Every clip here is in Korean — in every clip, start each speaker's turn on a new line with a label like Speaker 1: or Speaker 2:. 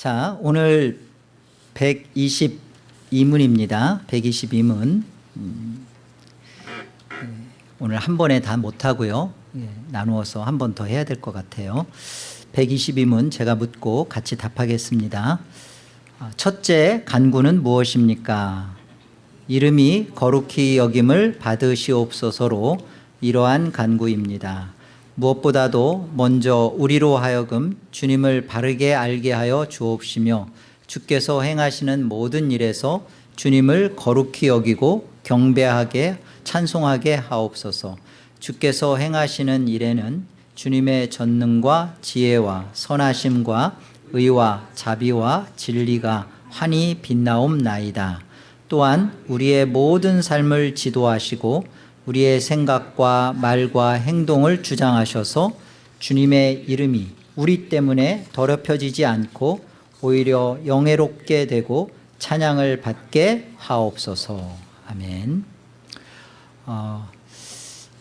Speaker 1: 자, 오늘 122문입니다. 122문. 음, 예, 오늘 한 번에 다 못하고요. 예, 나누어서 한 번 더 해야 될 것 같아요. 122문 제가 묻고 같이 답하겠습니다. 아, 첫째, 간구는 무엇입니까? 이름이 거룩히 여김을 받으시옵소서로 이러한 간구입니다. 무엇보다도 먼저 우리로 하여금 주님을 바르게 알게 하여 주옵시며 주께서 행하시는 모든 일에서 주님을 거룩히 여기고 경배하게 찬송하게 하옵소서. 주께서 행하시는 일에는 주님의 전능과 지혜와 선하심과 의와 자비와 진리가 환히 빛나옵나이다. 또한 우리의 모든 삶을 지도하시고 우리의 생각과 말과 행동을 주장하셔서 주님의 이름이 우리 때문에 더럽혀지지 않고 오히려 영예롭게 되고 찬양을 받게 하옵소서. 아멘. 어,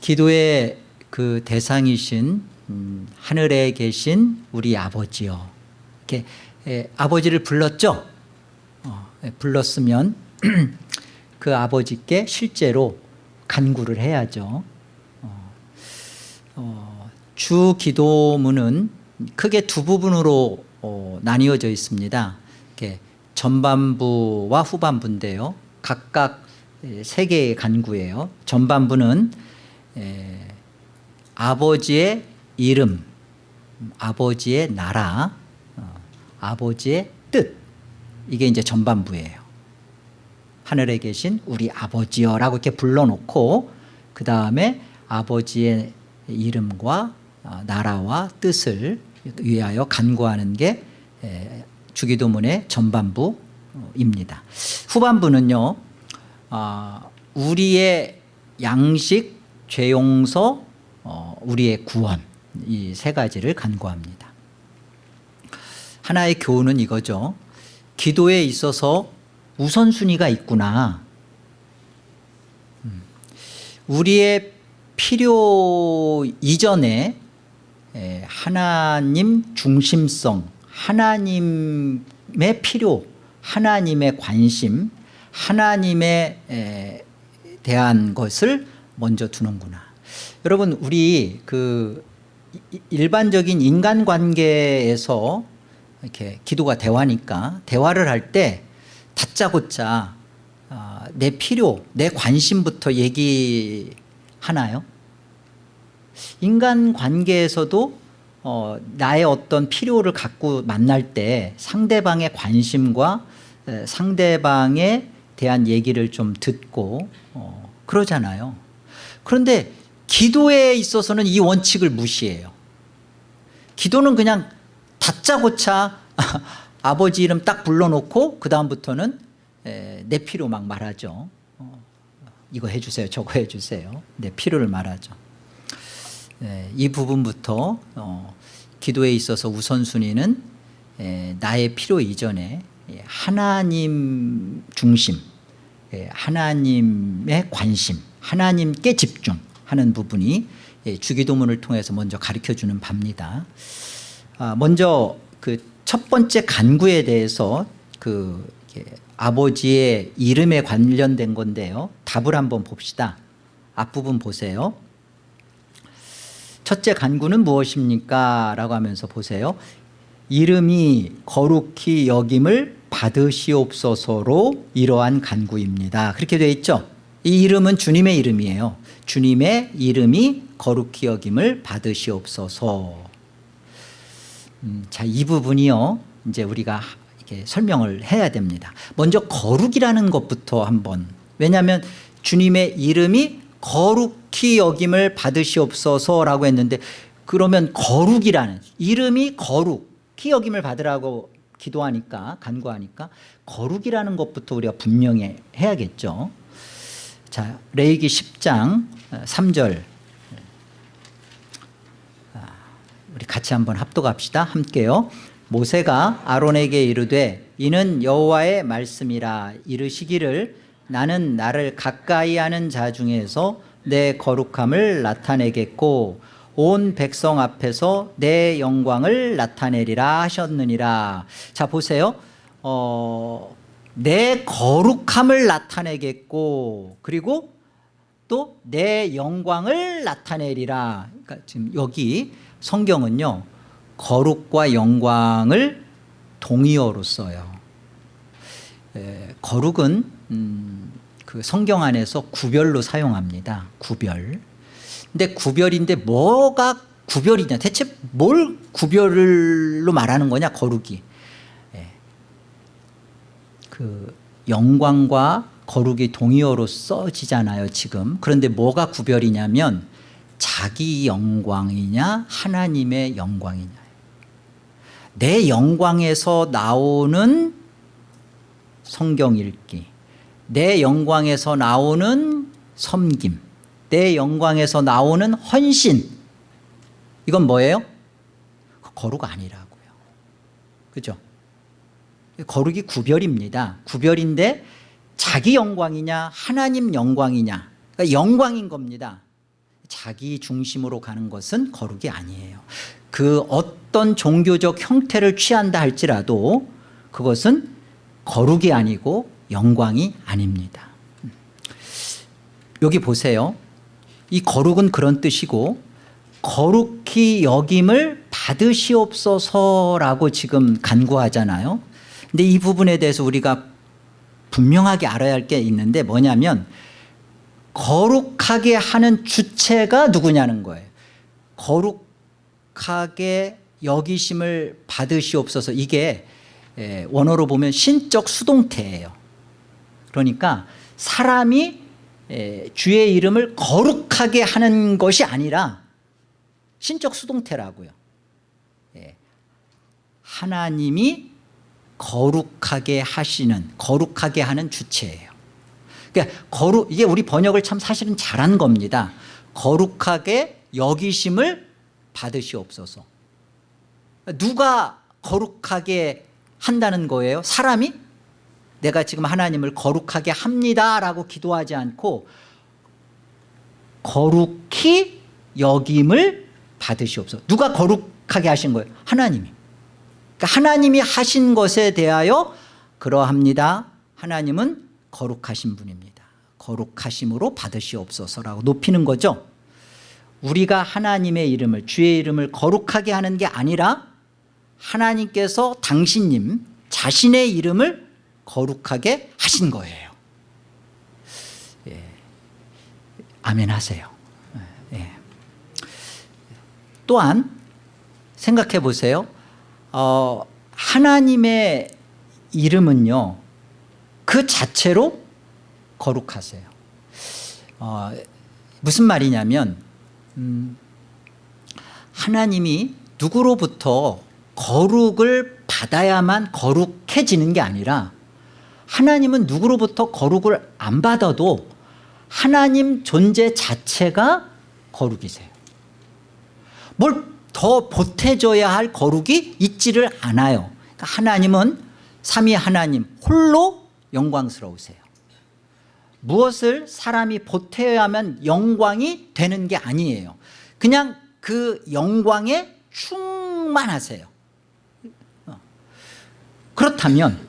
Speaker 1: 기도의 그 대상이신 음, 하늘에 계신 우리 아버지요. 이렇게 에, 아버지를 불렀죠? 어, 에, 불렀으면 그 아버지께 실제로 간구를 해야죠. 어, 어, 주 기도문은 크게 두 부분으로 어, 나뉘어져 있습니다. 이렇게 전반부와 후반부인데요. 각각 세 개의 간구예요. 전반부는 에, 아버지의 이름, 아버지의 나라, 어, 아버지의 뜻 이게 이제 전반부예요. 하늘에 계신 우리 아버지여 라고 이렇게 불러놓고 그 다음에 아버지의 이름과 어, 나라와 뜻을 위하여 간구하는 게 주기도문의 전반부입니다. 후반부는요. 어, 우리의 양식, 죄용서, 어, 우리의 구원 이 세 가지를 간구합니다. 하나의 교훈은 이거죠. 기도에 있어서 우선순위가 있구나. 음. 우리의 필요 이전에 하나님 중심성, 하나님의 필요, 하나님의 관심, 하나님에 대한 것을 먼저 두는구나. 여러분 우리 그 일반적인 인간관계에서 이렇게 기도가 대화니까 대화를 할 때 다짜고짜 어, 내 필요, 내 관심부터 얘기하나요? 인간관계에서도 어, 나의 어떤 필요를 갖고 만날 때 상대방의 관심과 에, 상대방에 대한 얘기를 좀 듣고 어, 그러잖아요. 그런데 기도에 있어서는 이 원칙을 무시해요. 기도는 그냥 다짜고짜 아버지 이름 딱 불러놓고 그 다음부터는 내 필요 막 말하죠. 어, 이거 해주세요 저거 해주세요. 내 필요를 말하죠. 이 부분부터 어, 기도에 있어서 우선순위는 나의 필요 이전에 하나님 중심 하나님의 관심 하나님께 집중하는 부분이 주기도문을 통해서 먼저 가르쳐주는 바입니다. 아, 먼저 그 첫 번째 간구에 대해서 그 아버지의 이름에 관련된 건데요. 답을 한번 봅시다. 앞부분 보세요. 첫째 간구는 무엇입니까? 라고 하면서 보세요. 이름이 거룩히 여김을 받으시옵소서로 이러한 간구입니다. 그렇게 되어 있죠. 이 이름은 주님의 이름이에요. 주님의 이름이 거룩히 여김을 받으시옵소서. 음, 자, 이 부분이요. 이제 우리가 이렇게 설명을 해야 됩니다. 먼저 거룩이라는 것부터 한번. 왜냐하면 주님의 이름이 거룩히 여김을 받으시옵소서라고 했는데 그러면 거룩이라는 이름이 거룩히 여김을 받으라고 기도하니까 간구하니까 거룩이라는 것부터 우리가 분명히 해야겠죠. 자, 레이기 10장 3절 우리 같이 한번 합독합시다. 함께요. 모세가 아론에게 이르되 이는 여호와의 말씀이라 이르시기를 나는 나를 가까이 하는 자 중에서 내 거룩함을 나타내겠고 온 백성 앞에서 내 영광을 나타내리라 하셨느니라 자 보세요 어, 내 거룩함을 나타내겠고 그리고 또 내 영광을 나타내리라 그러니까 지금 여기 성경은요 거룩과 영광을 동의어로 써요. 에, 거룩은 음, 그 성경 안에서 구별로 사용합니다. 구별. 근데 구별인데 뭐가 구별이냐? 대체 뭘 구별로 말하는 거냐? 거룩이. 예. 그 영광과 거룩이 동의어로 써지잖아요 지금. 그런데 뭐가 구별이냐면 자기 영광이냐 하나님의 영광이냐. 내 영광에서 나오는 성경 읽기 내 영광에서 나오는 섬김 내 영광에서 나오는 헌신. 이건 뭐예요? 거룩 아니라고요. 그죠? 거룩이 구별입니다. 구별인데 자기 영광이냐 하나님 영광이냐. 그러니까 영광인 겁니다 자기 중심으로 가는 것은 거룩이 아니에요. 그 어떤 종교적 형태를 취한다 할지라도 그것은 거룩이 아니고 영광이 아닙니다. 여기 보세요. 이 거룩은 그런 뜻이고 거룩히 여김을 받으시옵소서라고 지금 간구하잖아요. 근데 이 부분에 대해서 우리가 분명하게 알아야 할 게 있는데 뭐냐면 거룩하게 하는 주체가 누구냐는 거예요. 거룩하게 여기심을 받으시옵소서. 이게 예, 원어로 보면 신적 수동태예요. 그러니까 사람이 예, 주의 이름을 거룩하게 하는 것이 아니라 신적 수동태라고요. 예, 하나님이 거룩하게 하시는 거룩하게 하는 주체예요 그러니까 거룩 이게 우리 번역을 참 사실은 잘한 겁니다. 거룩하게 여기심을 받으시옵소서. 누가 거룩하게 한다는 거예요? 사람이? 내가 지금 하나님을 거룩하게 합니다라고 기도하지 않고 거룩히 여김을 받으시옵소서. 누가 거룩하게 하신 거예요? 하나님이. 그러니까 하나님이 하신 것에 대하여 그러합니다. 하나님은 거룩하신 분입니다. 거룩하심으로 받으시옵소서라고 높이는 거죠. 우리가 하나님의 이름을 주의 이름을 거룩하게 하는 게 아니라 하나님께서 당신님 자신의 이름을 거룩하게 하신 거예요. 예. 아멘 하세요. 예. 또한 생각해 보세요. 어, 하나님의 이름은요 그 자체로 거룩하세요. 어, 무슨 말이냐면 음, 하나님이 누구로부터 거룩을 받아야만 거룩해지는 게 아니라 하나님은 누구로부터 거룩을 안 받아도 하나님 존재 자체가 거룩이세요. 뭘 더 보태줘야 할 거룩이 있지를 않아요. 그러니까 하나님은 삼위 하나님 홀로 영광스러우세요. 무엇을 사람이 보태야만 영광이 되는 게 아니에요. 그냥 그 영광에 충만하세요. 어. 그렇다면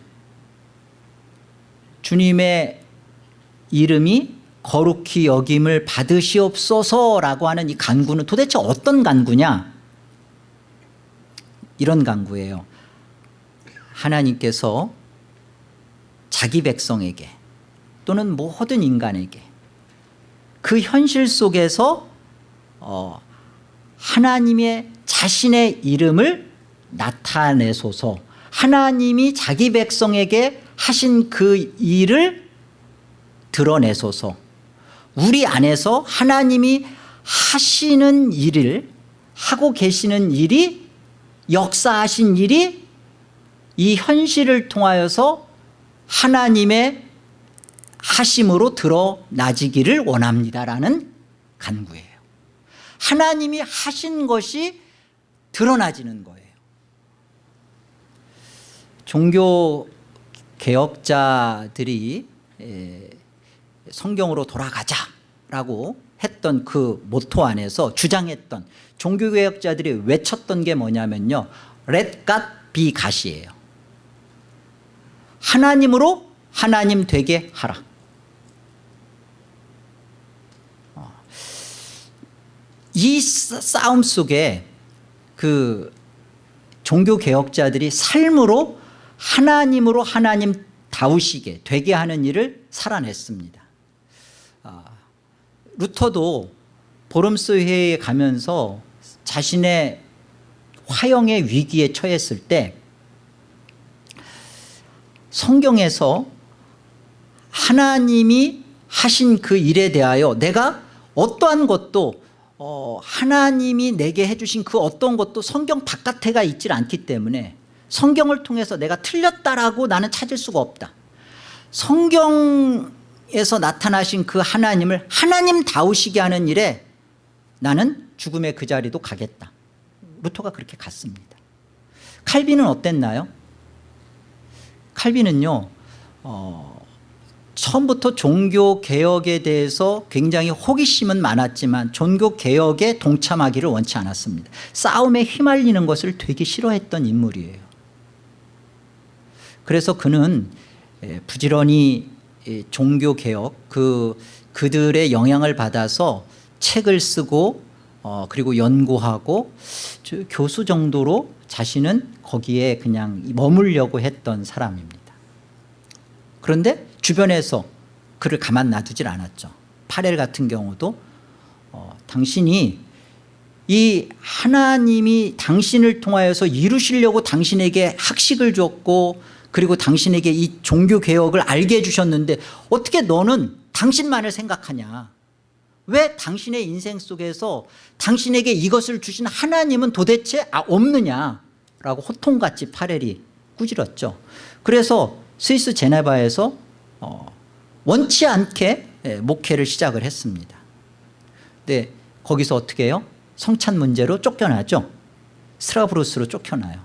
Speaker 1: 주님의 이름이 거룩히 여김을 받으시옵소서라고 하는 이 간구는 도대체 어떤 간구냐? 이런 간구예요. 하나님께서 자기 백성에게 또는 모든 인간에게 그 현실 속에서 어, 하나님의 자신의 이름을 나타내소서. 하나님이 자기 백성에게 하신 그 일을 드러내소서. 우리 안에서 하나님이 하시는 일을 하고 계시는 일이 역사하신 일이 이 현실을 통하여서 하나님의 하심으로 드러나지기를 원합니다라는 간구예요. 하나님이 하신 것이 드러나지는 거예요. 종교 개혁자들이 성경으로 돌아가자라고 했던 그 모토 안에서 주장했던 종교개혁자들이 외쳤던 게 뭐냐면요. Be God이에요 하나님으로 하나님 되게 하라 어. 이 싸- 싸움 속에 그 종교개혁자들이 삶으로 하나님으로 하나님 다우시게 되게 하는 일을 살아냈습니다 아, 루터도 보름스 회의에 가면서 자신의 화형의 위기에 처했을 때 성경에서 하나님이 하신 그 일에 대하여 내가 어떠한 것도 어, 하나님이 내게 해주신 그 어떤 것도 성경 바깥에가 있질 않기 때문에 성경을 통해서 내가 틀렸다라고 나는 찾을 수가 없다. 성경에서 나타나신 그 하나님을 하나님 다우시게 하는 일에 나는 죽음의 그 자리도 가겠다. 루터가 그렇게 갔습니다. 칼빈은 어땠나요? 칼빈은요 어, 처음부터 종교개혁에 대해서 굉장히 호기심은 많았지만 종교개혁에 동참하기를 원치 않았습니다. 싸움에 휘말리는 것을 되게 싫어했던 인물이에요. 그래서 그는 예, 부지런히 예, 종교개혁 그, 그들의 영향을 받아서 책을 쓰고 어, 그리고 연구하고 저 교수 정도로 자신은 거기에 그냥 머물려고 했던 사람입니다. 그런데 주변에서 그를 가만 놔두질 않았죠. 파렐 같은 경우도 어, 당신이 이 하나님이 당신을 통하여서 이루시려고 당신에게 학식을 줬고 그리고 당신에게 이 종교개혁을 알게 해주셨는데 어떻게 너는 당신만을 생각하냐? 왜 당신의 인생 속에서 당신에게 이것을 주신 하나님은 도대체 아, 없느냐 라고 호통같이 파렐이 꾸짖었죠. 그래서 스위스 제네바에서 어, 원치 않게 예, 목회를 시작을 했습니다. 근데 거기서 어떻게 해요? 성찬 문제로 쫓겨나죠. 스트라브루스로 쫓겨나요.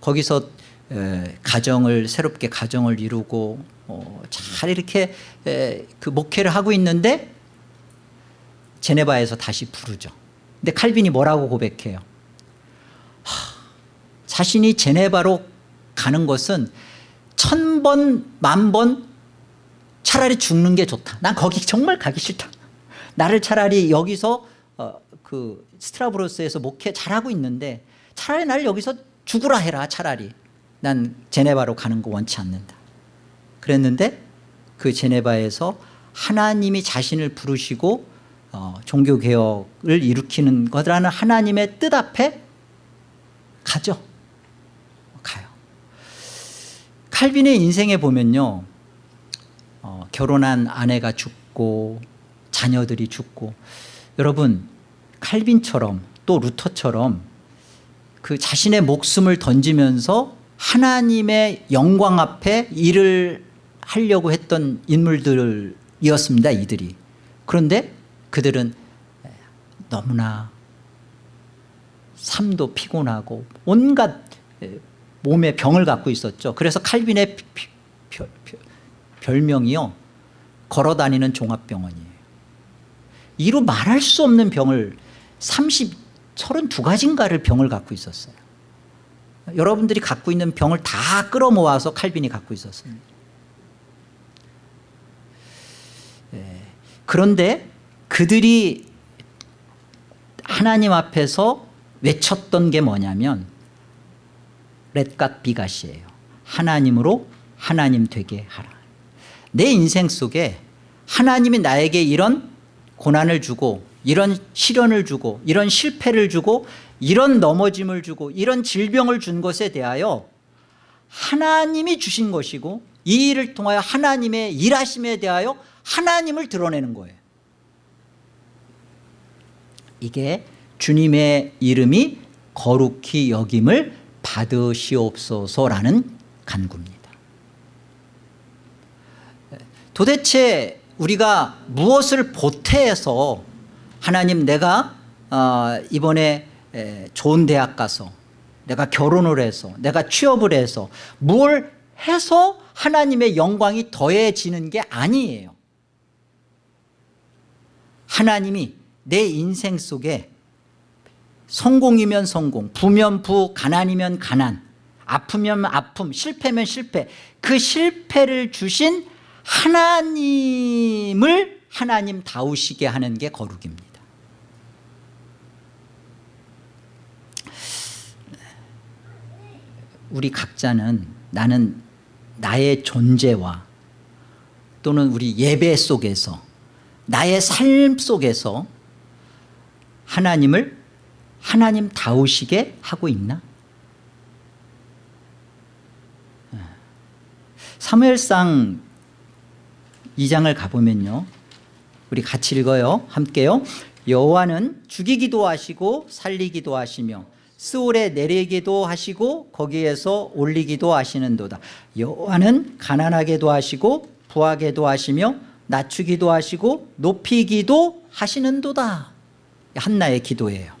Speaker 1: 거기서 에, 가정을 새롭게 가정을 이루고 어, 잘 이렇게 에, 그 목회를 하고 있는데 제네바에서 다시 부르죠. 근데 칼빈이 뭐라고 고백해요? 하, 자신이 제네바로 가는 것은 천 번 만 번 차라리 죽는 게 좋다. 난 거기 정말 가기 싫다. 나를 차라리 여기서 어, 그 스트라브로스에서 목회 잘하고 있는데 차라리 나를 여기서 죽으라 해라 차라리. 난 제네바로 가는 거 원치 않는다. 그랬는데 그 제네바에서 하나님이 자신을 부르시고 어, 종교개혁을 일으키는 거라는 하나님의 뜻 앞에 가죠 가요 칼빈의 인생에 보면요 어, 결혼한 아내가 죽고 자녀들이 죽고 여러분 칼빈처럼 또 루터처럼 그 자신의 목숨을 던지면서 하나님의 영광 앞에 일을 하려고 했던 인물들이었습니다 이들이. 그런데 그들은 너무나 삶도 피곤하고 온갖 몸에 병을 갖고 있었죠. 그래서 칼빈의 별명이요. 걸어다니는 종합병원이에요. 이루 말할 수 없는 병을 30, 32가지인가를 병을 갖고 있었어요. 여러분들이 갖고 있는 병을 다 끌어모아서 칼빈이 갖고 있었습니다. 예, 그런데 그들이 하나님 앞에서 외쳤던 게 뭐냐면 렛갓 비가시예요. 하나님으로 하나님 되게 하라. 내 인생 속에 하나님이 나에게 이런 고난을 주고 이런 시련을 주고 이런 실패를 주고 이런 넘어짐을 주고 이런 질병을 준 것에 대하여 하나님이 주신 것이고 이 일을 통하여 하나님의 일하심에 대하여 하나님을 드러내는 거예요. 이게 주님의 이름이 거룩히 여김을 받으시옵소서라는 간구입니다. 도대체 우리가 무엇을 보태해서 하나님 내가 어, 이번에 에, 좋은 대학 가서 내가 결혼을 해서 내가 취업을 해서 뭘 해서 하나님의 영광이 더해지는 게 아니에요. 하나님이 내 인생 속에 성공이면 성공 부면 부 가난이면 가난 아프면 아픔 실패면 실패. 그 실패를 주신 하나님을 하나님 다우시게 하는 게 거룩입니다. 우리 각자는 나는 나의 존재와 또는 우리 예배 속에서 나의 삶 속에서 하나님을 하나님 다우시게 하고 있나? 사무엘상 2장을 가보면요. 우리 같이 읽어요. 함께요. 여호와는 죽이기도 하시고 살리기도 하시며 스올에 내리기도 하시고 거기에서 올리기도 하시는도다. 여호와는 가난하게도 하시고 부하게도 하시며 낮추기도 하시고 높이기도 하시는도다. 한나의 기도예요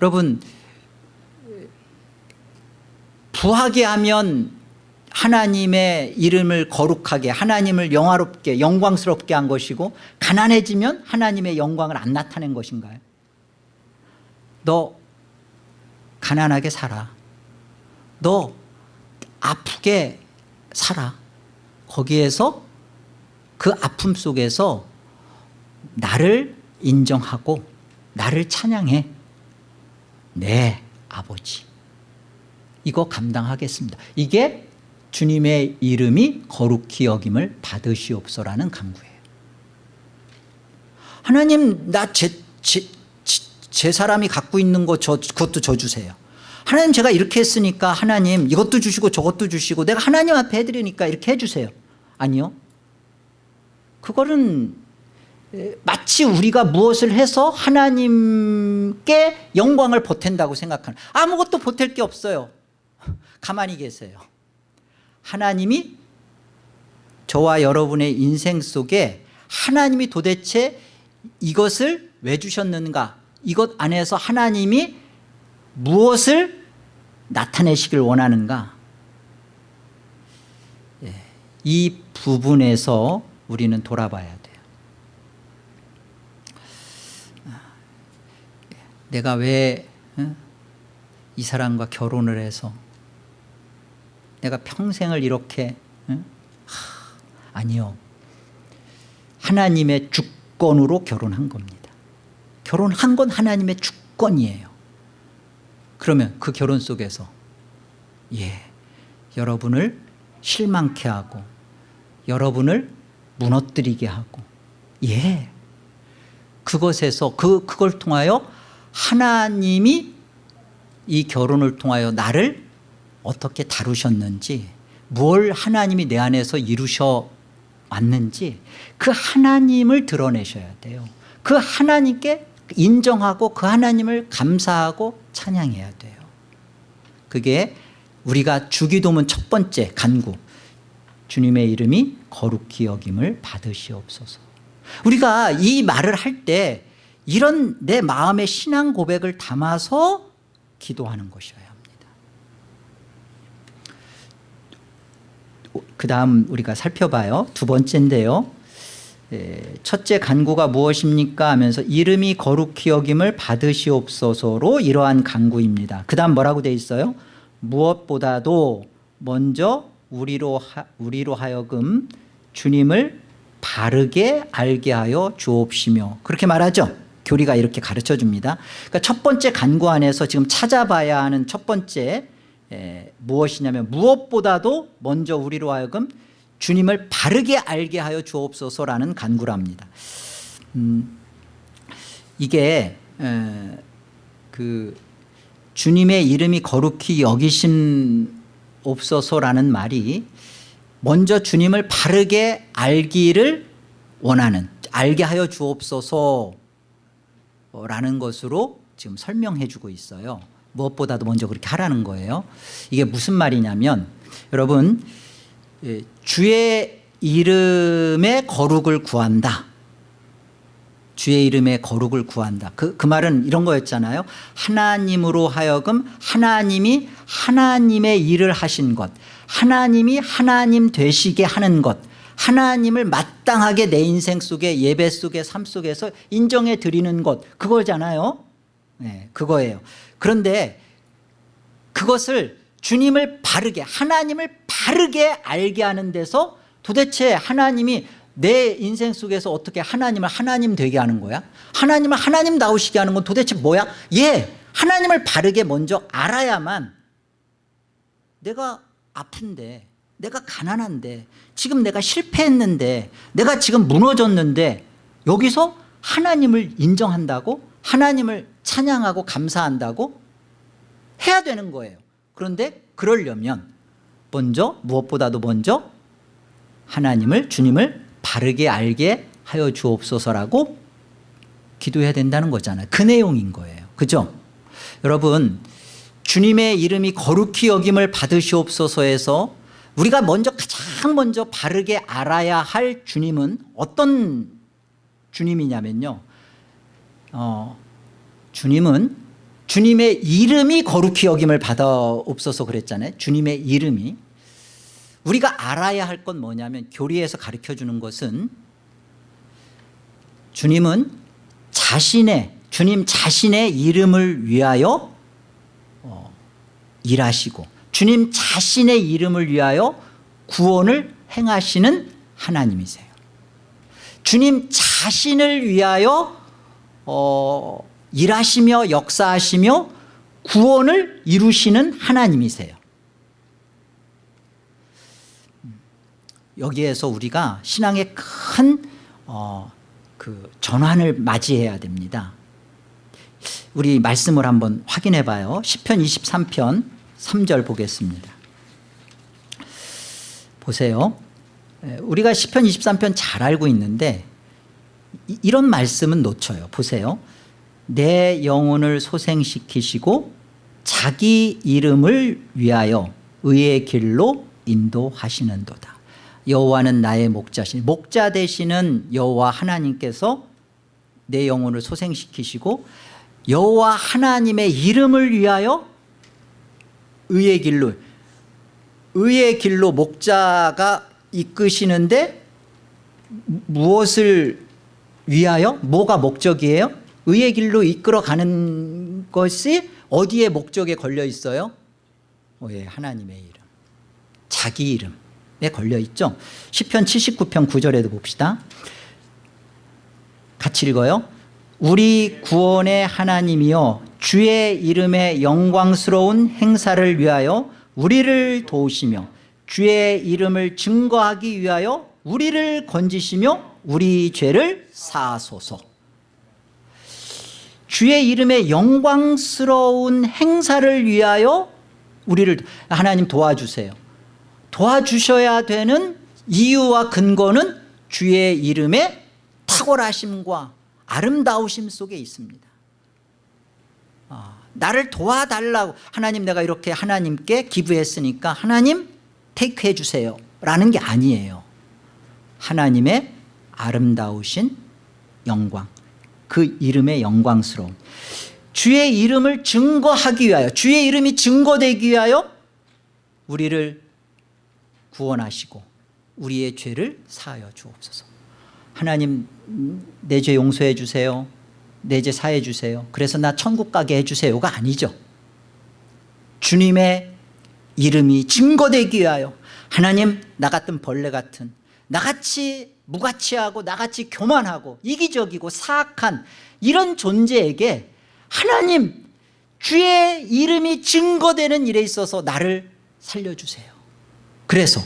Speaker 1: 여러분 부하게 하면 하나님의 이름을 거룩하게 하나님을 영화롭게 영광스럽게 한 것이고 가난해지면 하나님의 영광을 안 나타낸 것인가요? 너 가난하게 살아. 너 아프게 살아. 거기에서 그 아픔 속에서 나를 인정하고 나를 찬양해 네 아버지. 이거 감당하겠습니다. 이게 주님의 이름이 거룩히 여김을 받으시옵소라는 간구예요. 하나님 나제 제, 제 사람이 갖고 있는 거 저, 그것도 저 주세요. 하나님 제가 이렇게 했으니까 하나님 이것도 주시고 저것도 주시고 내가 하나님 앞에 해드리니까 이렇게 해주세요. 아니요. 그거는 마치 우리가 무엇을 해서 하나님께 영광을 보탠다고 생각하는 아무것도 보탤 게 없어요. 가만히 계세요. 하나님이 저와 여러분의 인생 속에 하나님이 도대체 이것을 왜 주셨는가? 이것 안에서 하나님이 무엇을 나타내시길 원하는가? 예, 이 부분에서 우리는 돌아봐야 돼요 내가 왜 이 사람과 결혼을 해서 내가 평생을 이렇게 응? 하, 아니요. 하나님의 주권으로 결혼한 겁니다. 결혼한 건 하나님의 주권이에요. 그러면 그 결혼 속에서 예 여러분을 실망케 하고 여러분을 무너뜨리게 하고 예. 그것에서 그, 그걸 통하여 하나님이 이 결혼을 통하여 나를 어떻게 다루셨는지 뭘 하나님이 내 안에서 이루셔 왔는지 그 하나님을 드러내셔야 돼요. 그 하나님께 인정하고 그 하나님을 감사하고 찬양해야 돼요. 그게 우리가 주기도문 첫 번째 간구 주님의 이름이 거룩히 여김을 받으시옵소서. 우리가 이 말을 할 때 이런 내 마음의 신앙 고백을 담아서 기도하는 것이어야 합니다. 그 다음 우리가 살펴봐요. 두 번째인데요. 예, 첫째 간구가 무엇입니까? 하면서 이름이 거룩히 여김을 받으시옵소서로 이러한 간구입니다. 그 다음 뭐라고 돼 있어요? 무엇보다도 먼저 우리로, 하, 우리로 하여금 주님을 바르게 알게 하여 주옵시며 그렇게 말하죠 교리가 이렇게 가르쳐 줍니다. 그러니까 첫 번째 간구 안에서 지금 찾아봐야 하는 첫 번째 에, 무엇이냐면 무엇보다도 먼저 우리로 하여금 주님을 바르게 알게 하여 주옵소서라는 간구랍니다. 음, 이게 에, 그 주님의 이름이 거룩히 여기신 옵소서라는 말이 먼저 주님을 바르게 알기를 원하는 알게 하여 주옵소서 라는 것으로 지금 설명해 주고 있어요. 무엇보다도 먼저 그렇게 하라는 거예요. 이게 무슨 말이냐면 여러분 예, 주의 이름의 거룩을 구한다. 주의 이름의 거룩을 구한다. 그, 그 말은 이런 거였잖아요. 하나님으로 하여금 하나님이 하나님의 일을 하신 것 하나님이 하나님 되시게 하는 것 하나님을 마땅하게 내 인생 속에 예배 속에 삶 속에서 인정해 드리는 것 그거잖아요. 네, 그거예요. 그런데 그것을 주님을 바르게 하나님을 바르게 알게 하는 데서 도대체 하나님이 내 인생 속에서 어떻게 하나님을 하나님 되게 하는 거야? 하나님을 하나님 나오시게 하는 건 도대체 뭐야? 예 하나님을 바르게 먼저 알아야만 내가 아픈데 내가 가난한데 지금 내가 실패했는데 내가 지금 무너졌는데 여기서 하나님을 인정한다고 하나님을 찬양하고 감사한다고 해야 되는 거예요. 그런데 그러려면 먼저 무엇보다도 먼저 하나님을 주님을 바르게 알게 하여 주옵소서라고 기도해야 된다는 거잖아요. 그 내용인 거예요. 그죠? 여러분 주님의 이름이 거룩히 여김을 받으시옵소서에서 우리가 먼저 가장 먼저 바르게 알아야 할 주님은 어떤 주님이냐면요. 어, 주님은 주님의 이름이 거룩히 여김을 받아옵소서 그랬잖아요. 주님의 이름이. 우리가 알아야 할 건 뭐냐면 교리에서 가르쳐주는 것은 주님은 자신의 주님 자신의 이름을 위하여 어, 일하시고 주님 자신의 이름을 위하여 구원을 행하시는 하나님이세요. 주님 자신을 위하여 어, 일하시며 역사하시며 구원을 이루시는 하나님이세요. 여기에서 우리가 신앙의 큰 어, 그 전환을 맞이해야 됩니다. 우리 말씀을 한번 확인해 봐요. 10편 23편 3절 보겠습니다. 보세요. 에, 우리가 10편 23편 잘 알고 있는데 이, 이런 말씀은 놓쳐요. 보세요. 내 영혼을 소생시키시고 자기 이름을 위하여 의의 길로 인도하시는도다. 여호와는 나의 목자시니 목자 되시는 여호와 하나님께서 내 영혼을 소생시키시고 여호와 하나님의 이름을 위하여 의의 길로 의의 길로 목자가 이끄시는데 무엇을 위하여? 뭐가 목적이에요? 의의 길로 이끌어 가는 것이 어디에 목적에 걸려 있어요? 어, 예, 하나님의 이름 자기 이름에 걸려 있죠. 10편 79편 9절에도 봅시다. 같이 읽어요 우리 구원의 하나님이여 주의 이름의 영광스러운 행사를 위하여 우리를 도우시며 주의 이름을 증거하기 위하여 우리를 건지시며 우리 죄를 사소서. 주의 이름의 영광스러운 행사를 위하여 우리를 하나님 도와주세요. 도와주셔야 되는 이유와 근거는 주의 이름의 탁월하심과 아름다우심 속에 있습니다. 아, 나를 도와달라고 하나님 내가 이렇게 하나님께 기부했으니까 하나님 테이크해 주세요. 라는 게 아니에요. 하나님의 아름다우신 영광 그 이름의 영광스러움. 주의 이름을 증거하기 위하여 주의 이름이 증거되기 위하여 우리를 구원하시고 우리의 죄를 사하여 주옵소서 하나님 내 죄 용서해 주세요. 내 죄 사해 주세요. 그래서 나 천국 가게 해주세요가 아니죠. 주님의 이름이 증거되기 위하여 하나님 나 같은 벌레 같은 나같이 무가치하고 나같이 교만하고 이기적이고 사악한 이런 존재에게 하나님 주의 이름이 증거되는 일에 있어서 나를 살려주세요. 그래서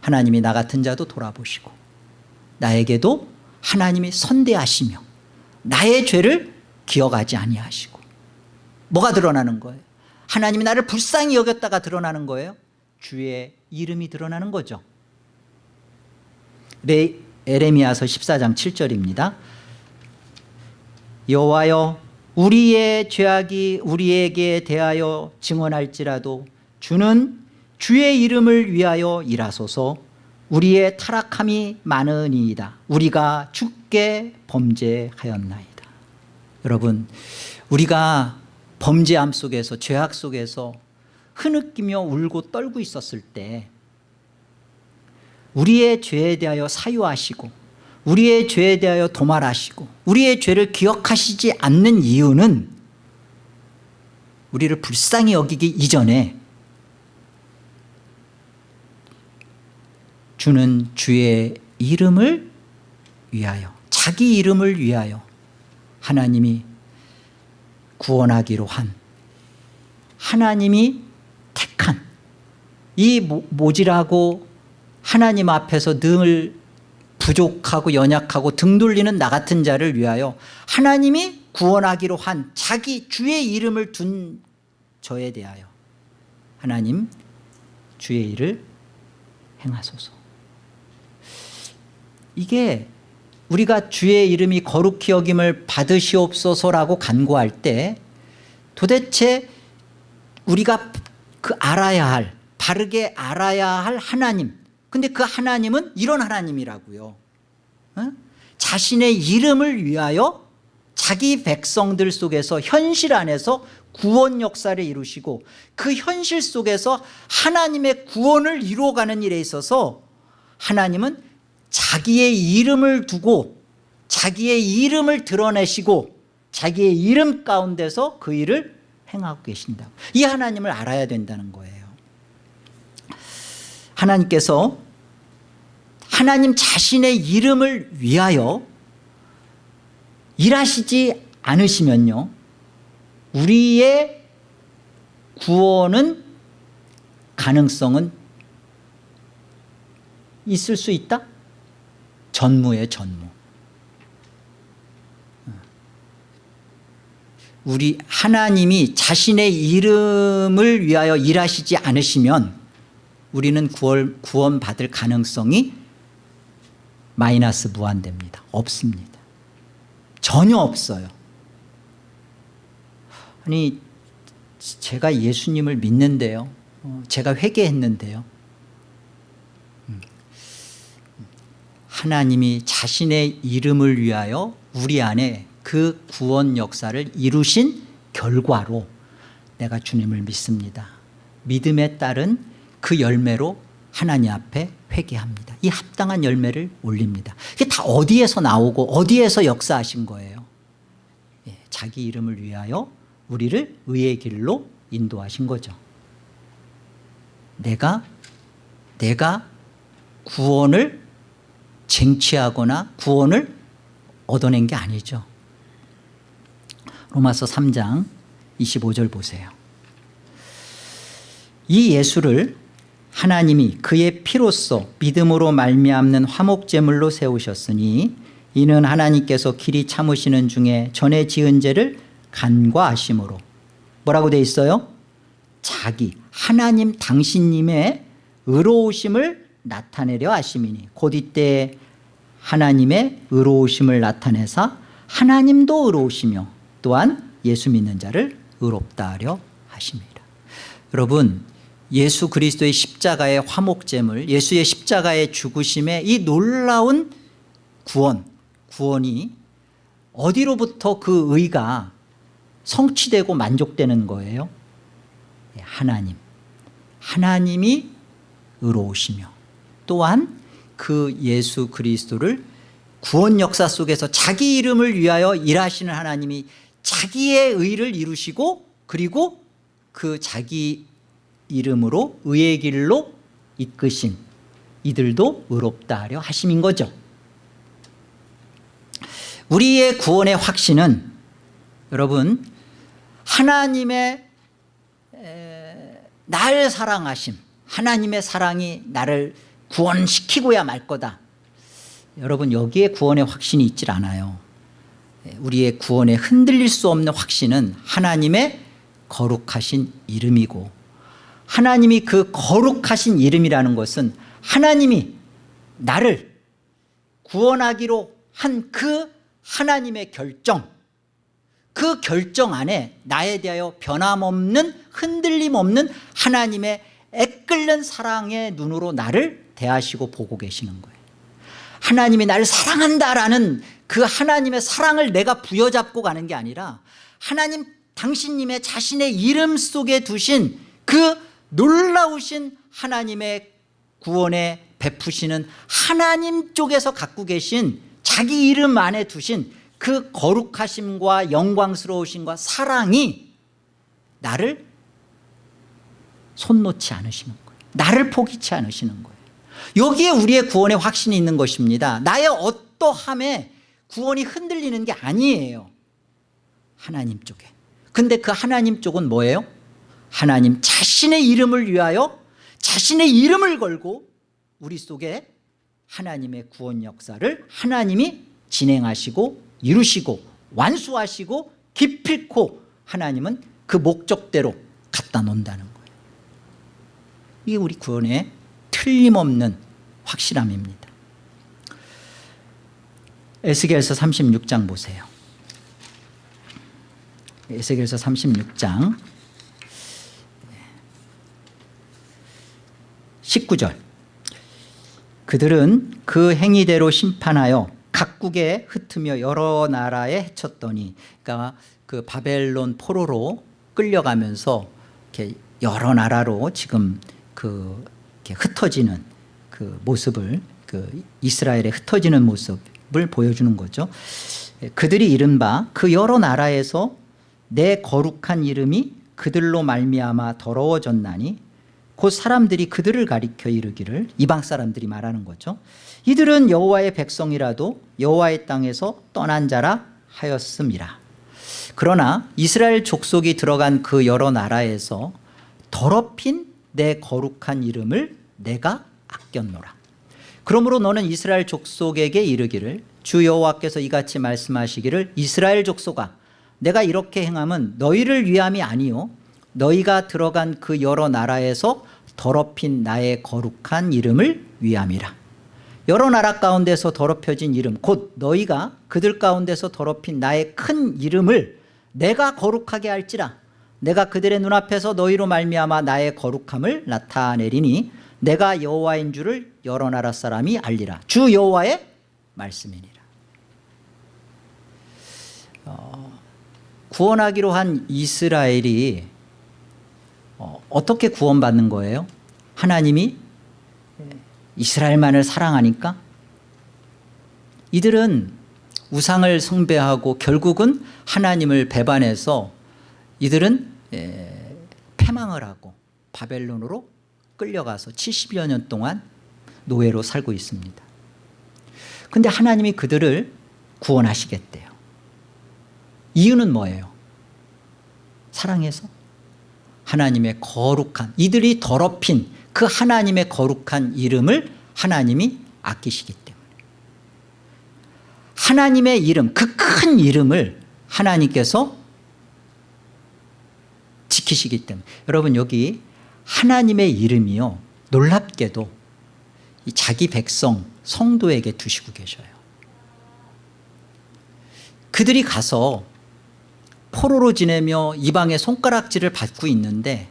Speaker 1: 하나님이 나 같은 자도 돌아보시고 나에게도 하나님이 선대하시며 나의 죄를 기억하지 아니하시고 뭐가 드러나는 거예요? 하나님이 나를 불쌍히 여겼다가 드러나는 거예요? 주의 이름이 드러나는 거죠. 레, 에레미야서 14장 7절입니다. 여호와여 우리의 죄악이 우리에게 대하여 증언할지라도 주는 주의 이름을 위하여 일하소서 우리의 타락함이 많으니이다. 우리가 죽게 범죄하였나이다. 여러분 우리가 범죄함 속에서 죄악 속에서 흐느끼며 울고 떨고 있었을 때 우리의 죄에 대하여 사유하시고 우리의 죄에 대하여 도말하시고 우리의 죄를 기억하시지 않는 이유는 우리를 불쌍히 여기기 이전에 주는 주의 이름을 위하여 자기 이름을 위하여 하나님이 구원하기로 한 하나님이 택한 이 모- 모질하고 하나님 앞에서 늘 부족하고 연약하고 등 돌리는 나 같은 자를 위하여 하나님이 구원하기로 한 자기 주의 이름을 둔 저에 대하여 하나님 주의 일을 행하소서 이게 우리가 주의 이름이 거룩히 여김을 받으시옵소서라고 간구할 때 도대체 우리가 그 알아야 할 바르게 알아야 할 하나님 근데 그 하나님은 이런 하나님이라고요 어? 자신의 이름을 위하여 자기 백성들 속에서 현실 안에서 구원 역사를 이루시고 그 현실 속에서 하나님의 구원을 이루어가는 일에 있어서 하나님은 자기의 이름을 두고 자기의 이름을 드러내시고 자기의 이름 가운데서 그 일을 행하고 계신다 이 하나님을 알아야 된다는 거예요 하나님께서 하나님 자신의 이름을 위하여 일하시지 않으시면요 우리의 구원은 가능성은 있을 수 있다? 전무의 전무. 우리 하나님이 자신의 이름을 위하여 일하시지 않으시면 우리는 구원, 구원 받을 가능성이 마이너스 무한됩니다. 없습니다. 전혀 없어요. 아니 제가 예수님을 믿는데요. 어, 제가 회개했는데요 하나님이 자신의 이름을 위하여 우리 안에 그 구원 역사를 이루신 결과로 내가 주님을 믿습니다. 믿음에 따른 그 열매로 하나님 앞에 회개합니다. 이 합당한 열매를 올립니다. 이게 다 어디에서 나오고 어디에서 역사하신 거예요? 예, 자기 이름을 위하여 우리를 의의 길로 인도하신 거죠. 내가 내가 구원을 쟁취하거나 구원을 얻어낸 게 아니죠 로마서 3장 25절 보세요 이 예수를 하나님이 그의 피로써 믿음으로 말미암는 화목제물로 세우셨으니 이는 하나님께서 길이 참으시는 중에 전에 지은 죄를 간과하심으로 뭐라고 돼 있어요? 자기 하나님 당신님의 의로우심을 나타내려 하심이니 곧 이때 하나님의 의로우심을 나타내사 하나님도 의로우시며 또한 예수 믿는 자를 의롭다 하려 하심이라. 여러분 예수 그리스도의 십자가의 화목제물 예수의 십자가의 죽으심의 이 놀라운 구원 구원이 어디로부터 그 의가 성취되고 만족되는 거예요? 예, 하나님. 하나님이 의로우시며 또한 그 예수 그리스도를 구원 역사 속에서 자기 이름을 위하여 일하시는 하나님이 자기의 의를 이루시고 그리고 그 자기 이름으로 의의 길로 이끄신 이들도 의롭다 하려 하심인 거죠. 우리의 구원의 확신은 여러분 하나님의 에, 날 사랑하심 하나님의 사랑이 나를 구원시키고야 말 거다. 여러분 여기에 구원의 확신이 있질 않아요. 우리의 구원에 흔들릴 수 없는 확신은 하나님의 거룩하신 이름이고 하나님이 그 거룩하신 이름이라는 것은 하나님이 나를 구원하기로 한 그 하나님의 결정 그 결정 안에 나에 대하여 변함없는 흔들림 없는 하나님의 애끓는 사랑의 눈으로 나를 대하시고 보고 계시는 거예요. 하나님이 나를 사랑한다라는 그 하나님의 사랑을 내가 부여잡고 가는 게 아니라 하나님 당신님의 자신의 이름 속에 두신 그 놀라우신 하나님의 구원의 베푸시는 하나님 쪽에서 갖고 계신 자기 이름 안에 두신 그 거룩하심과 영광스러우심과 사랑이 나를 손 놓지 않으시는 거예요. 나를 포기치 않으시는 거예요 여기에 우리의 구원의 확신이 있는 것입니다. 나의 어떠함에 구원이 흔들리는 게 아니에요. 하나님 쪽에. 근데 그 하나님 쪽은 뭐예요? 하나님 자신의 이름을 위하여 자신의 이름을 걸고 우리 속에 하나님의 구원 역사를 하나님이 진행하시고 이루시고 완수하시고 기필코 하나님은 그 목적대로 갖다 놓는다는 거예요. 이게 우리 구원의 틀림없는 확실함입니다. 에스겔서 36장 보세요. 에스겔서 36장 19절. 그들은 그 행위대로 심판하여 각국에 흩으며 여러 나라에 해쳤더니 그러니까 그 바벨론 포로로 끌려가면서 이렇게 여러 나라로 지금 그 이렇게 흩어지는 그 모습을 그 이스라엘에 흩어지는 모습을 보여주는 거죠. 그들이 이른바 그 여러 나라에서 내 거룩한 이름이 그들로 말미암아 더러워졌나니 곧 사람들이 그들을 가리켜 이르기를 이방 사람들이 말하는 거죠. 이들은 여호와의 백성이라도 여호와의 땅에서 떠난 자라 하였음이라 그러나 이스라엘 족속이 들어간 그 여러 나라에서 더럽힌 내 거룩한 이름을 내가 아꼈노라. 그러므로 너는 이스라엘 족속에게 이르기를 주 여호와께서 이같이 말씀하시기를 이스라엘 족속아 내가 이렇게 행함은 너희를 위함이 아니요 너희가 들어간 그 여러 나라에서 더럽힌 나의 거룩한 이름을 위함이라. 여러 나라 가운데서 더럽혀진 이름 곧 너희가 그들 가운데서 더럽힌 나의 큰 이름을 내가 거룩하게 할지라. 내가 그들의 눈앞에서 너희로 말미암아 나의 거룩함을 나타내리니 내가 여호와인 줄을 여러 나라 사람이 알리라. 주 여호와의 말씀이니라. 어, 구원하기로 한 이스라엘이 어, 어떻게 구원받는 거예요? 하나님이 이스라엘만을 사랑하니까? 이들은 우상을 숭배하고 결국은 하나님을 배반해서 이들은 에, 패망을 하고 바벨론으로 끌려가서 70여 년 동안 노예로 살고 있습니다. 근데 하나님이 그들을 구원하시겠대요. 이유는 뭐예요? 사랑해서? 하나님의 거룩한 이들이 더럽힌 그 하나님의 거룩한 이름을 하나님이 아끼시기 때문에. 하나님의 이름 그 큰 이름을 하나님께서 지키시기 때문에. 여러분 여기 하나님의 이름이요. 놀랍게도 자기 백성 성도에게 두시고 계셔요. 그들이 가서 포로로 지내며 이방의 손가락질을 받고 있는데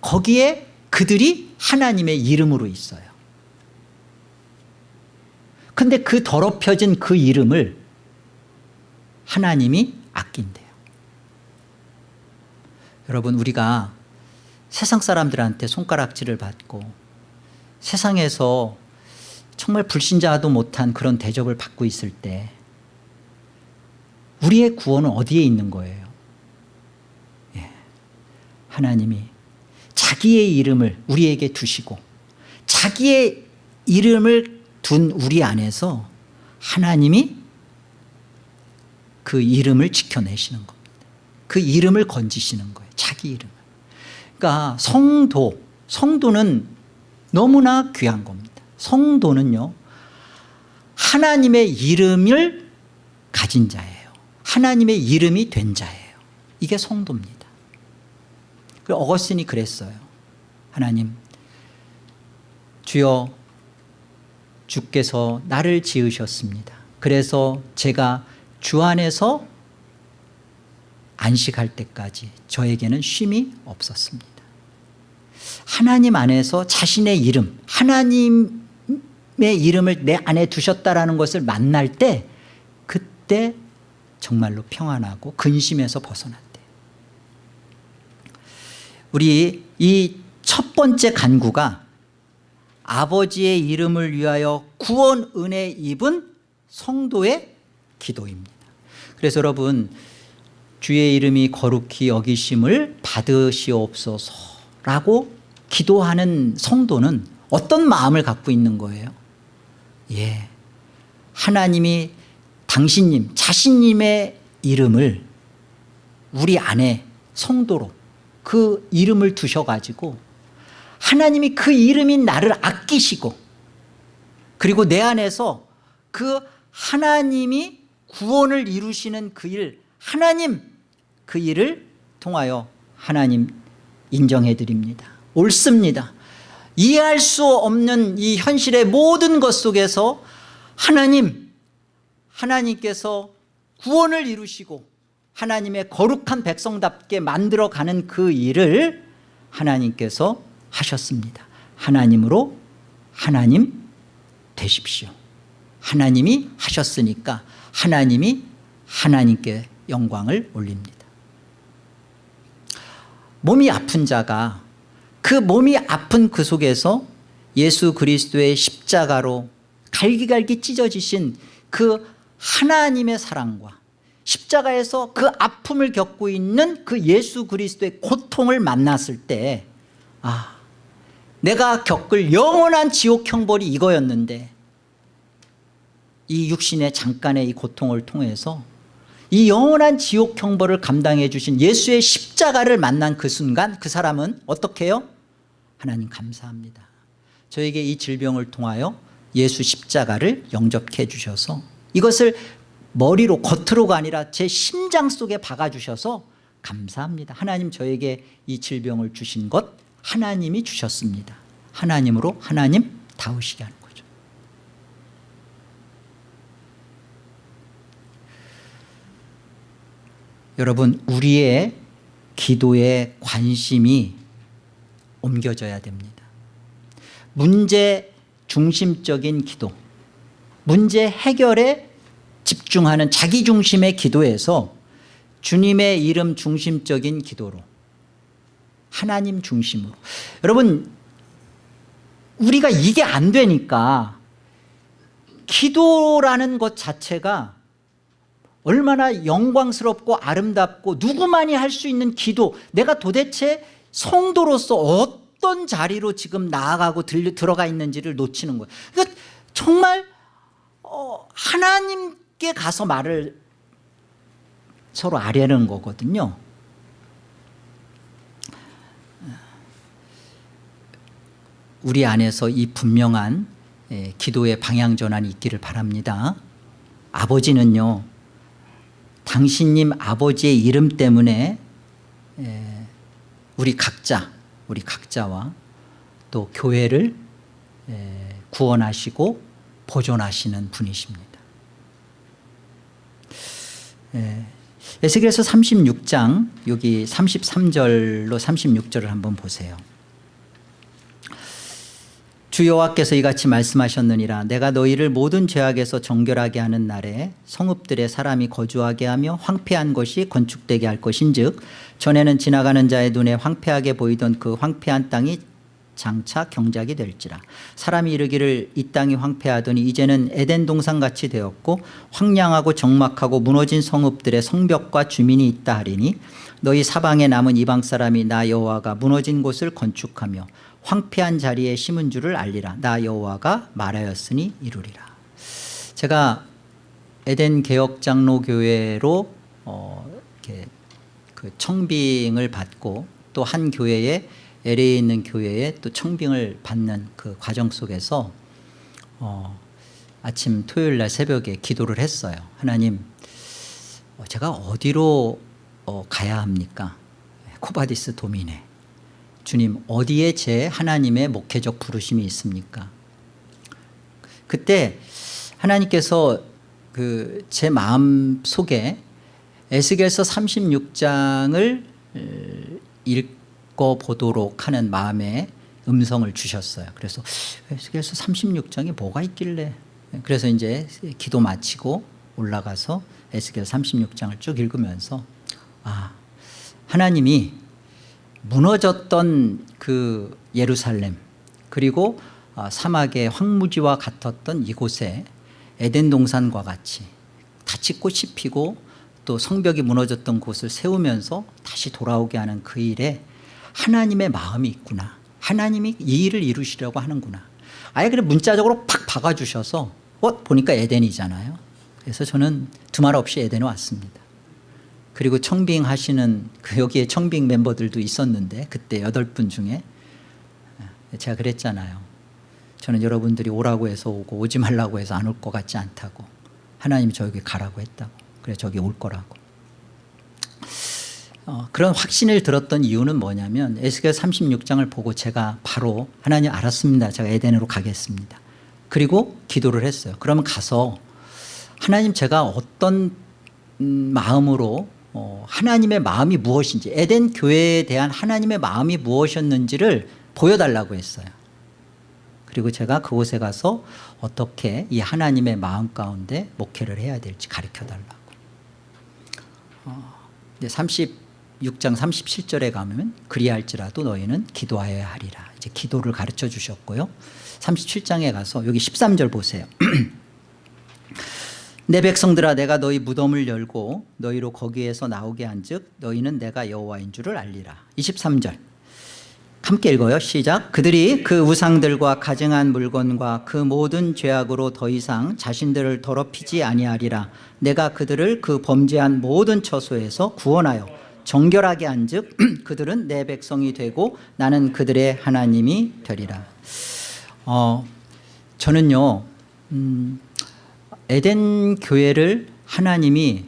Speaker 1: 거기에 그들이 하나님의 이름으로 있어요. 근데 그 더럽혀진 그 이름을 하나님이 아낀대요. 여러분 우리가 세상 사람들한테 손가락질을 받고 세상에서 정말 불신자도 못한 그런 대접을 받고 있을 때 우리의 구원은 어디에 있는 거예요? 예. 하나님이 자기의 이름을 우리에게 두시고 자기의 이름을 둔 우리 안에서 하나님이 그 이름을 지켜내시는 겁니다. 그 이름을 건지시는 거예요. 자기 이름을 그러니까 성도 성도는 너무나 귀한 겁니다. 성도는요 하나님의 이름을 가진 자예요. 하나님의 이름이 된 자예요. 이게 성도입니다. 그 어거스틴이 그랬어요. 하나님 주여 주께서 나를 지으셨습니다. 그래서 제가 주 안에서 안식할 때까지 저에게는 쉼이 없었습니다 하나님 안에서 자신의 이름 하나님의 이름을 내 안에 두셨다라는 것을 만날 때 그때 정말로 평안하고 근심에서 벗어났대. 우리 이 첫 번째 간구가 아버지의 이름을 위하여 구원 은혜 입은 성도의 기도입니다. 그래서 여러분 주의 이름이 거룩히 여기심을 받으시옵소서 라고 기도하는 성도는 어떤 마음을 갖고 있는 거예요? 예, 하나님이 당신님 자신님의 이름을 우리 안에 성도로 그 이름을 두셔가지고 하나님이 그 이름인 나를 아끼시고 그리고 내 안에서 그 하나님이 구원을 이루시는 그 일 하나님 그 일을 통하여 하나님 인정해 드립니다. 옳습니다. 이해할 수 없는 이 현실의 모든 것 속에서 하나님 하나님께서 구원을 이루시고 하나님의 거룩한 백성답게 만들어가는 그 일을 하나님께서 하셨습니다. 하나님으로 하나님 되십시오. 하나님이 하셨으니까 하나님이 하나님께 영광을 올립니다 몸이 아픈 자가 그 몸이 아픈 그 속에서 예수 그리스도의 십자가로 갈기갈기 찢어지신 그 하나님의 사랑과 십자가에서 그 아픔을 겪고 있는 그 예수 그리스도의 고통을 만났을 때 아, 내가 겪을 영원한 지옥 형벌이 이거였는데 이 육신의 잠깐의 이 고통을 통해서 이 영원한 지옥 형벌을 감당해 주신 예수의 십자가를 만난 그 순간 그 사람은 어떻게 해요? 하나님 감사합니다. 저에게 이 질병을 통하여 예수 십자가를 영접해 주셔서 이것을 머리로 겉으로가 아니라 제 심장 속에 박아주셔서 감사합니다. 하나님 저에게 이 질병을 주신 것 하나님이 주셨습니다. 하나님으로 하나님 다우시게 거죠 여러분 우리의 기도에 관심이 옮겨져야 됩니다. 문제 중심적인 기도 문제 해결에 집중하는 자기 중심의 기도에서 주님의 이름 중심적인 기도로 하나님 중심으로. 여러분 우리가 이게 안 되니까 기도라는 것 자체가 얼마나 영광스럽고 아름답고 누구만이 할 수 있는 기도 내가 도대체 성도로서 어떤 자리로 지금 나아가고 들, 들어가 있는지를 놓치는 거예요. 그러니까 정말 어, 하나님께 가서 말을 서로 아려는 거거든요. 우리 안에서 이 분명한 예, 기도의 방향 전환이 있기를 바랍니다. 아버지는요 당신님 아버지의 이름 때문에 예, 우리 각자 우리 각자와 또 교회를 예, 구원하시고 보존하시는 분이십니다. 예, 에스겔서 36장 여기 33절로 36절을 한번 보세요 주 여호와께서 이같이 말씀하셨느니라. 내가 너희를 모든 죄악에서 정결하게 하는 날에 성읍들에 사람이 거주하게 하며 황폐한 것이 건축되게 할 것인즉 전에는 지나가는 자의 눈에 황폐하게 보이던 그 황폐한 땅이 장차 경작이 될지라. 사람이 이르기를 이 땅이 황폐하더니 이제는 에덴 동산같이 되었고 황량하고 적막하고 무너진 성읍들의 성벽과 주민이 있다 하리니 너희 사방에 남은 이방 사람이 나 여호와가 무너진 곳을 건축하며 황폐한 자리에 심은 줄을 알리라. 나 여호와가 말하였으니 이루리라. 제가 에덴 개혁장로교회로 어, 이렇게 그 청빙을 받고 또 한 교회에 LA에 있는 교회에 또 청빙을 받는 그 과정 속에서 어, 아침 토요일 날 새벽에 기도를 했어요. 하나님 어, 제가 어디로 어, 가야 합니까? Quo vadis Domine 주님 어디에 제 하나님의 목회적 부르심이 있습니까? 그때 하나님께서 그 제 마음 속에 에스겔서 36장을 읽어보도록 하는 마음에 음성을 주셨어요. 그래서 에스겔서 36장에 뭐가 있길래? 그래서 이제 기도 마치고 올라가서 에스겔 36장을 쭉 읽으면서 아 하나님이 무너졌던 그 예루살렘 그리고 아, 사막의 황무지와 같았던 이곳에 에덴 동산과 같이 다치 꽃이 피고 또 성벽이 무너졌던 곳을 세우면서 다시 돌아오게 하는 그 일에 하나님의 마음이 있구나. 하나님이 이 일을 이루시려고 하는구나. 아예 그냥 문자적으로 팍 박아주셔서 어 보니까 에덴이잖아요. 그래서 저는 두말 없이 에덴에 왔습니다 그리고 청빙 하시는 그 여기에 청빙 멤버들도 있었는데 그때 여덟 분 중에. 제가 그랬잖아요. 저는 여러분들이 오라고 해서 오고 오지 말라고 해서 안 올 것 같지 않다고. 하나님이 저에게 가라고 했다고. 그래 저기 올 거라고. 어, 그런 확신을 들었던 이유는 뭐냐면 에스겔 36장을 보고 제가 바로 하나님 알았습니다. 제가 에덴으로 가겠습니다. 그리고 기도를 했어요. 그러면 가서 하나님 제가 어떤 음, 마음으로 어, 하나님의 마음이 무엇인지 에덴 교회에 대한 하나님의 마음이 무엇이었는지를 보여달라고 했어요. 그리고 제가 그곳에 가서 어떻게 이 하나님의 마음 가운데 목회를 해야 될지 가르쳐달라고. 어, 36장 37절에 가면 그리할지라도 너희는 기도하여야 하리라. 이제 기도를 가르쳐 주셨고요. 37장에 가서 여기 13절 보세요 내 백성들아 내가 너희 무덤을 열고 너희로 거기에서 나오게 한즉 너희는 내가 여호와인 줄을 알리라. 23절. 함께 읽어요. 시작. 그들이 그 우상들과 가증한 물건과 그 모든 죄악으로 더 이상 자신들을 더럽히지 아니하리라. 내가 그들을 그 범죄한 모든 처소에서 구원하여 정결하게 한즉 그들은 내 백성이 되고 나는 그들의 하나님이 되리라. 어, 저는요 음, 에덴 교회를 하나님이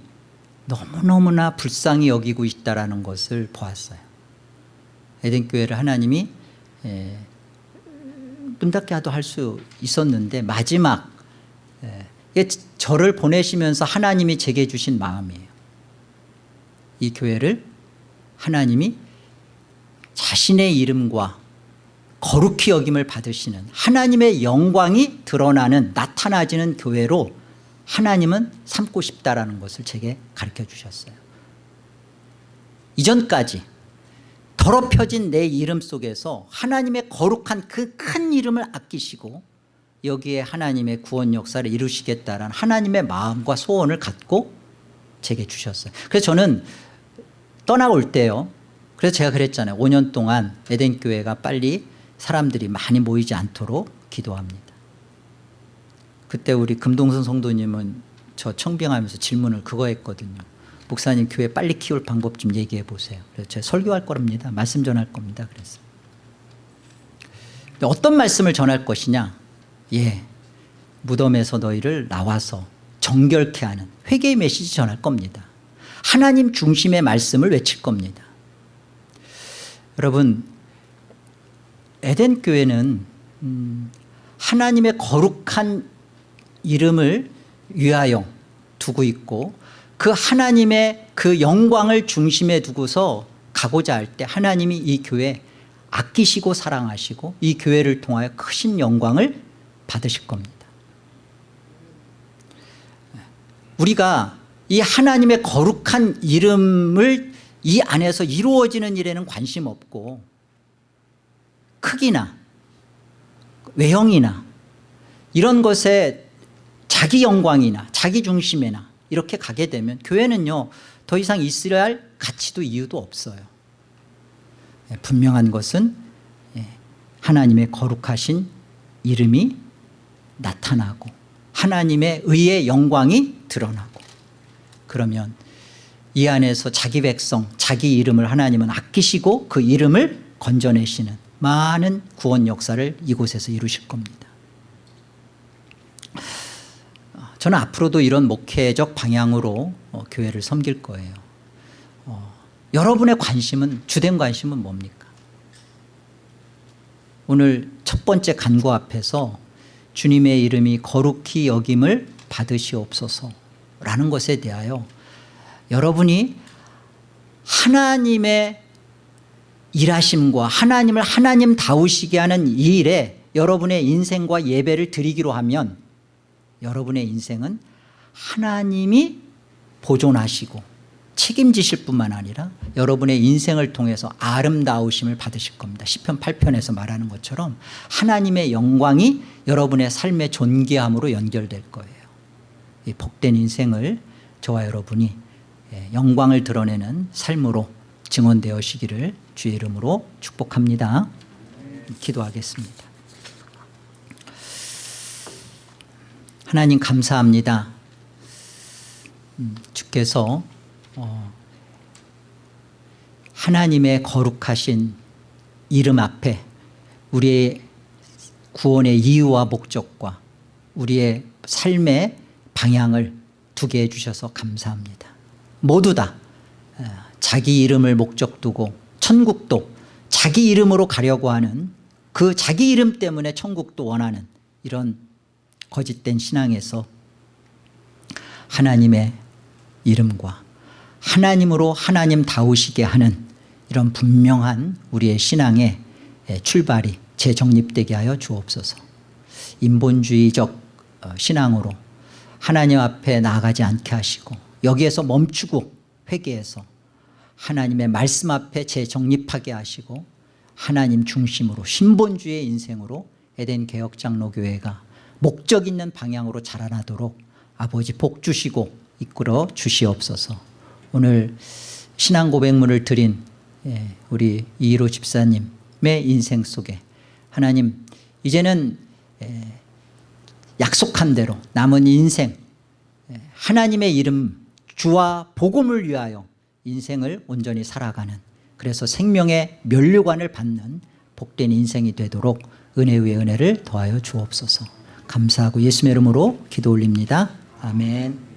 Speaker 1: 너무너무나 불쌍히 여기고 있다는 것을 보았어요. 에덴 교회를 하나님이 에, 눈 닫게 하도 할 수 있었는데 마지막 에, 이게 저를 보내시면서 하나님이 제게 주신 마음이에요. 이 교회를 하나님이 자신의 이름과 거룩히 여김을 받으시는 하나님의 영광이 드러나는 나타나지는 교회로 하나님은 삼고 싶다라는 것을 제게 가르쳐 주셨어요. 이전까지 더럽혀진 내 이름 속에서 하나님의 거룩한 그 큰 이름을 아끼시고 여기에 하나님의 구원 역사를 이루시겠다라는 하나님의 마음과 소원을 갖고 제게 주셨어요. 그래서 저는 떠나올 때요. 그래서 제가 그랬잖아요. 5년 동안 에덴교회가 빨리 사람들이 많이 모이지 않도록 기도합니다 그때 우리 금동선 성도님은 저 청빙하면서 질문을 그거 했거든요. 목사님 교회 빨리 키울 방법 좀 얘기해 보세요. 그래서 제가 설교할 거랍니다. 말씀 전할 겁니다. 그래서. 어떤 말씀을 전할 것이냐? 예. 무덤에서 너희를 나와서 정결케 하는 회개의 메시지 전할 겁니다. 하나님 중심의 말씀을 외칠 겁니다. 여러분 에덴 교회는 음, 하나님의 거룩한 이름을 위하여 두고 있고 그 하나님의 그 영광을 중심에 두고서 가고자 할 때 하나님이 이 교회 아끼시고 사랑하시고 이 교회를 통하여 크신 영광을 받으실 겁니다. 우리가 이 하나님의 거룩한 이름을 이 안에서 이루어지는 일에는 관심 없고 크기나 외형이나 이런 것에 자기 영광이나 자기 중심에나 이렇게 가게 되면 교회는요 더 이상 있어야 할 가치도 이유도 없어요. 예, 분명한 것은 예, 하나님의 거룩하신 이름이 나타나고 하나님의 의의 영광이 드러나고 그러면 이 안에서 자기 백성 자기 이름을 하나님은 아끼시고 그 이름을 건져내시는 많은 구원 역사를 이곳에서 이루실 겁니다 저는 앞으로도 이런 목회적 방향으로 어, 교회를 섬길 거예요. 어, 여러분의 관심은 주된 관심은 뭡니까? 오늘 첫 번째 간구 앞에서 주님의 이름이 거룩히 여김을 받으시옵소서 라는 것에 대하여 여러분이 하나님의 일하심과 하나님을 하나님 다우시게 하는 이 일에 여러분의 인생과 예배를 드리기로 하면 여러분의 인생은 하나님이 보존하시고 책임지실 뿐만 아니라 여러분의 인생을 통해서 아름다우심을 받으실 겁니다. 시편 8편에서 말하는 것처럼 하나님의 영광이 여러분의 삶의 존귀함으로 연결될 거예요. 이 복된 인생을 저와 여러분이 예, 영광을 드러내는 삶으로 증언되어시기를 주의 이름으로 축복합니다. 기도하겠습니다. 하나님 감사합니다. 음, 주께서 어, 하나님의 거룩하신 이름 앞에 우리의 구원의 이유와 목적과 우리의 삶의 방향을 두게 해주셔서 감사합니다. 모두 다 어, 자기 이름을 목적 두고 천국도 자기 이름으로 가려고 하는 그 자기 이름 때문에 천국도 원하는 이런 거짓된 신앙에서 하나님의 이름과 하나님으로 하나님 다우시게 하는 이런 분명한 우리의 신앙의 출발이 재정립되게 하여 주옵소서. 인본주의적 어, 신앙으로 하나님 앞에 나아가지 않게 하시고 여기에서 멈추고 회개해서 하나님의 말씀 앞에 재정립하게 하시고 하나님 중심으로 신본주의 인생으로 에덴 개혁장로교회가 목적 있는 방향으로 자라나도록 아버지 복 주시고 이끌어 주시옵소서. 오늘 신앙 고백문을 드린 예, 우리 이희로 집사님의 인생 속에 하나님 이제는 예, 약속한 대로 남은 인생 예, 하나님의 이름 주와 복음을 위하여 인생을 온전히 살아가는 그래서 생명의 면류관을 받는 복된 인생이 되도록 은혜 위에 은혜를 더하여 주옵소서 감사하고 예수의 이름으로 기도 올립니다. 아멘